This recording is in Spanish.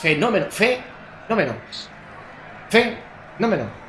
Fenómeno, fe, fenómeno. Fenómeno.